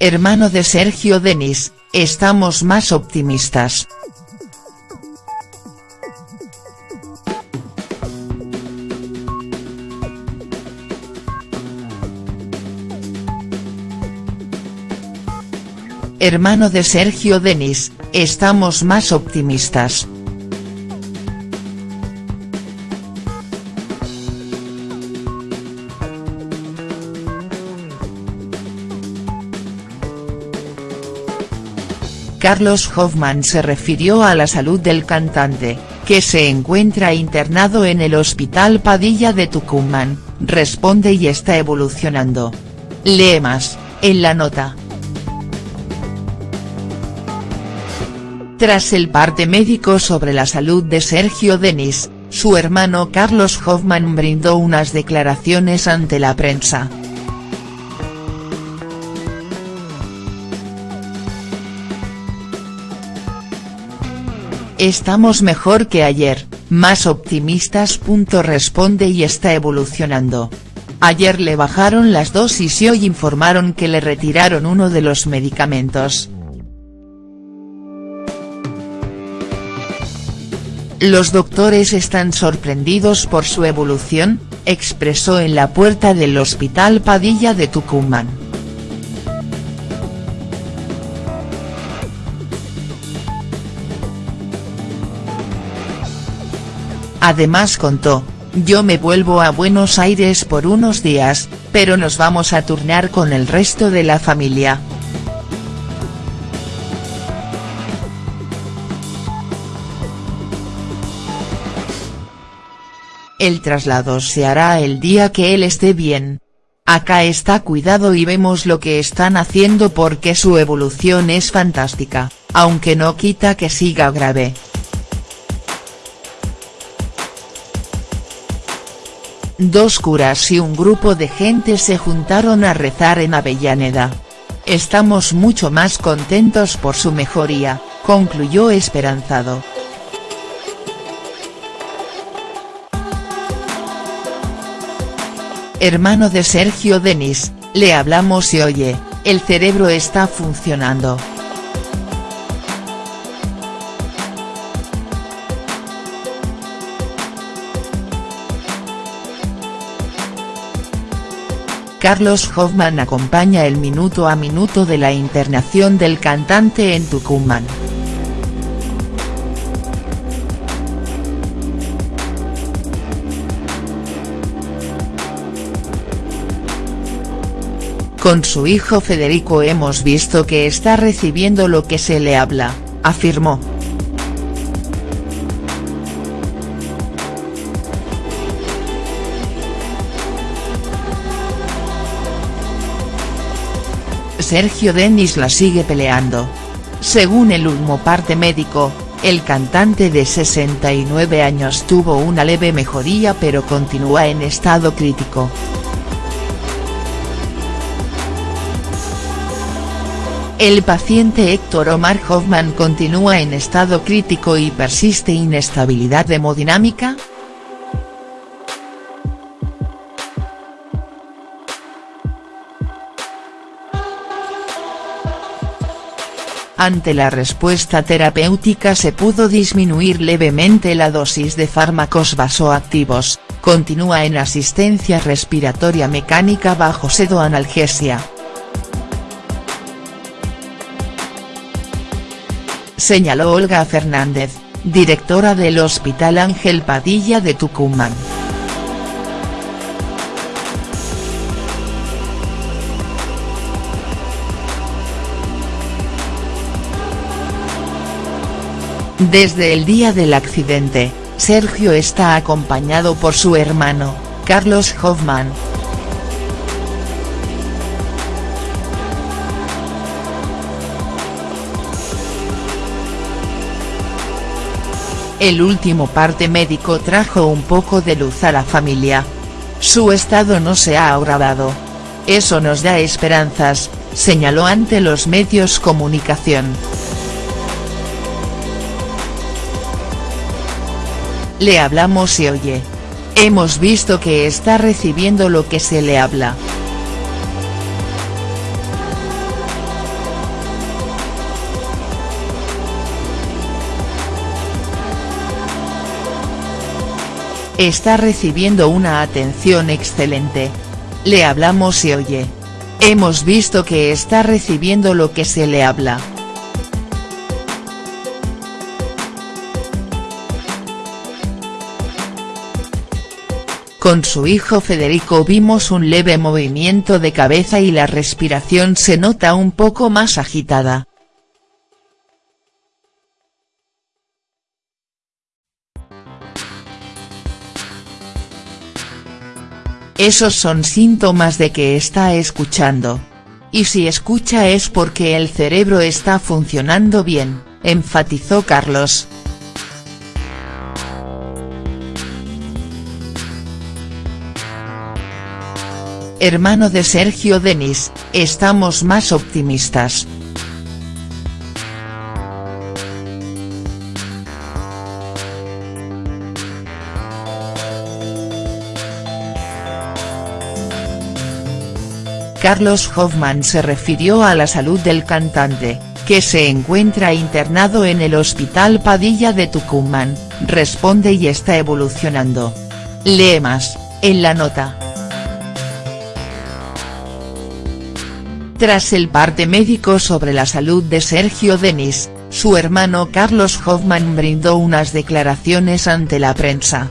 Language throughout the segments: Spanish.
Hermano de Sergio Denis, estamos más optimistas. Hermano de Sergio Denis, estamos más optimistas. Carlos Hoffman se refirió a la salud del cantante, que se encuentra internado en el Hospital Padilla de Tucumán, responde y está evolucionando. Lee más, en la nota. Tras el parte médico sobre la salud de Sergio Denis, su hermano Carlos Hoffman brindó unas declaraciones ante la prensa. Estamos mejor que ayer, más optimistas. Responde y está evolucionando. Ayer le bajaron las dosis y hoy informaron que le retiraron uno de los medicamentos. Los doctores están sorprendidos por su evolución, expresó en la puerta del Hospital Padilla de Tucumán. Además contó, yo me vuelvo a Buenos Aires por unos días, pero nos vamos a turnar con el resto de la familia. El traslado se hará el día que él esté bien. Acá está cuidado y vemos lo que están haciendo porque su evolución es fantástica, aunque no quita que siga grave. Dos curas y un grupo de gente se juntaron a rezar en Avellaneda. Estamos mucho más contentos por su mejoría, concluyó esperanzado. Hermano de Sergio Denis, le hablamos y oye, el cerebro está funcionando. Carlos Hoffman acompaña el minuto a minuto de la internación del cantante en Tucumán. Con su hijo Federico hemos visto que está recibiendo lo que se le habla, afirmó. Sergio Denis la sigue peleando. Según el último parte médico, el cantante de 69 años tuvo una leve mejoría pero continúa en estado crítico. El paciente Héctor Omar Hoffman continúa en estado crítico y persiste inestabilidad hemodinámica, Ante la respuesta terapéutica se pudo disminuir levemente la dosis de fármacos vasoactivos, continúa en asistencia respiratoria mecánica bajo sedoanalgesia. Señaló Olga Fernández, directora del Hospital Ángel Padilla de Tucumán. Desde el día del accidente, Sergio está acompañado por su hermano, Carlos Hoffman. El último parte médico trajo un poco de luz a la familia. Su estado no se ha agravado. Eso nos da esperanzas, señaló ante los medios comunicación. le hablamos y oye. Hemos visto que está recibiendo lo que se le habla. Está recibiendo una atención excelente. Le hablamos y oye. Hemos visto que está recibiendo lo que se le habla. Con su hijo Federico vimos un leve movimiento de cabeza y la respiración se nota un poco más agitada. Esos son síntomas de que está escuchando. Y si escucha es porque el cerebro está funcionando bien, enfatizó Carlos. Hermano de Sergio Denis, estamos más optimistas. Carlos Hoffman se refirió a la salud del cantante, que se encuentra internado en el Hospital Padilla de Tucumán, responde y está evolucionando. Lee más, en la nota. Tras el parte médico sobre la salud de Sergio Denis, su hermano Carlos Hoffman brindó unas declaraciones ante la prensa.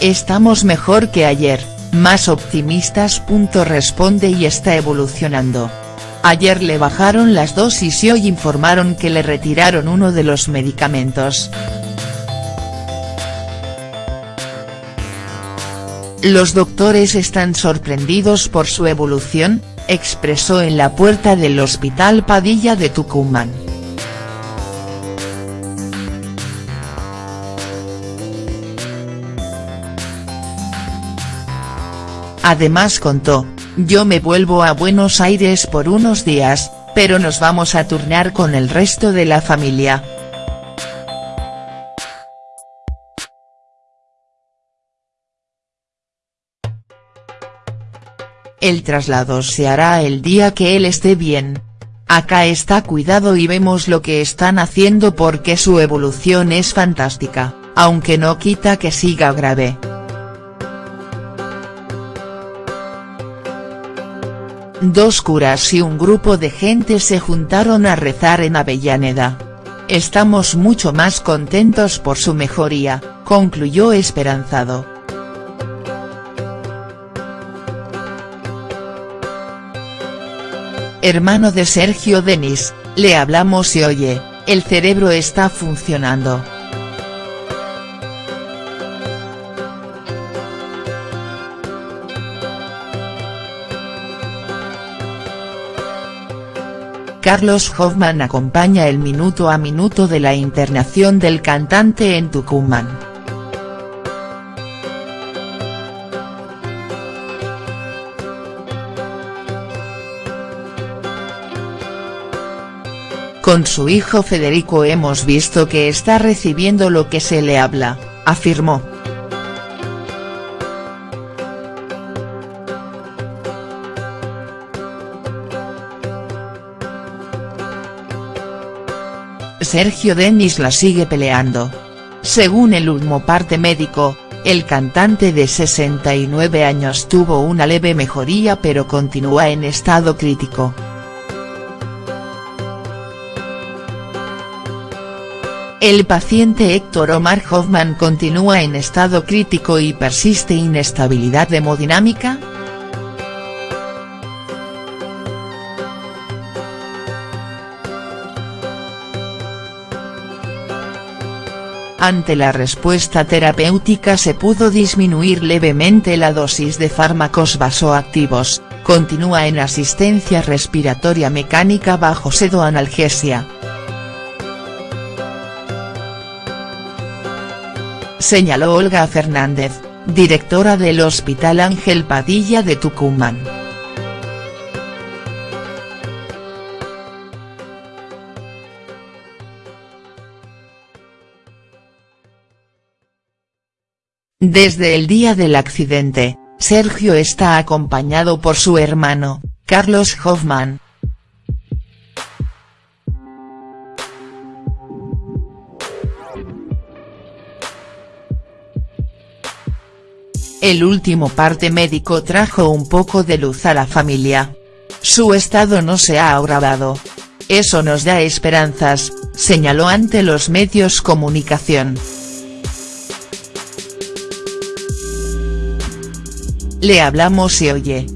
Estamos mejor que ayer, más optimistas. Responde y está evolucionando. Ayer le bajaron las dosis y hoy informaron que le retiraron uno de los medicamentos. Los doctores están sorprendidos por su evolución, expresó en la puerta del Hospital Padilla de Tucumán. Además contó, yo me vuelvo a Buenos Aires por unos días, pero nos vamos a turnar con el resto de la familia, El traslado se hará el día que él esté bien. Acá está cuidado y vemos lo que están haciendo porque su evolución es fantástica, aunque no quita que siga grave. Dos curas y un grupo de gente se juntaron a rezar en Avellaneda. Estamos mucho más contentos por su mejoría, concluyó esperanzado. Hermano de Sergio Denis, le hablamos y oye, el cerebro está funcionando. Carlos Hoffman acompaña el minuto a minuto de la internación del cantante en Tucumán. Con su hijo Federico hemos visto que está recibiendo lo que se le habla, afirmó. Sergio Denis la sigue peleando. Según el último parte médico, el cantante de 69 años tuvo una leve mejoría pero continúa en estado crítico. El paciente Héctor Omar Hoffman continúa en estado crítico y persiste inestabilidad hemodinámica?. Ante la respuesta terapéutica se pudo disminuir levemente la dosis de fármacos vasoactivos, continúa en asistencia respiratoria mecánica bajo sedoanalgesia. Señaló Olga Fernández, directora del Hospital Ángel Padilla de Tucumán. Desde el día del accidente, Sergio está acompañado por su hermano, Carlos Hoffman, El último parte médico trajo un poco de luz a la familia. Su estado no se ha agravado. Eso nos da esperanzas, señaló ante los medios comunicación. Le hablamos y oye.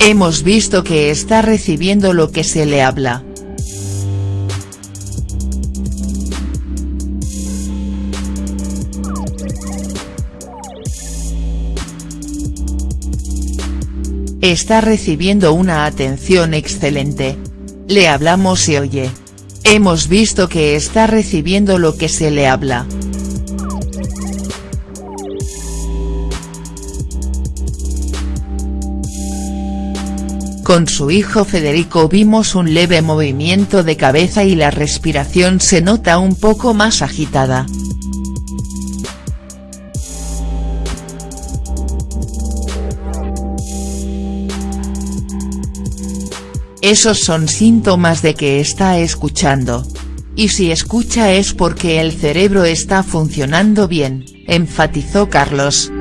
Hemos visto que está recibiendo lo que se le habla. Está recibiendo una atención excelente. Le hablamos y oye. Hemos visto que está recibiendo lo que se le habla. Con su hijo Federico vimos un leve movimiento de cabeza y la respiración se nota un poco más agitada. Esos son síntomas de que está escuchando. Y si escucha es porque el cerebro está funcionando bien, enfatizó Carlos.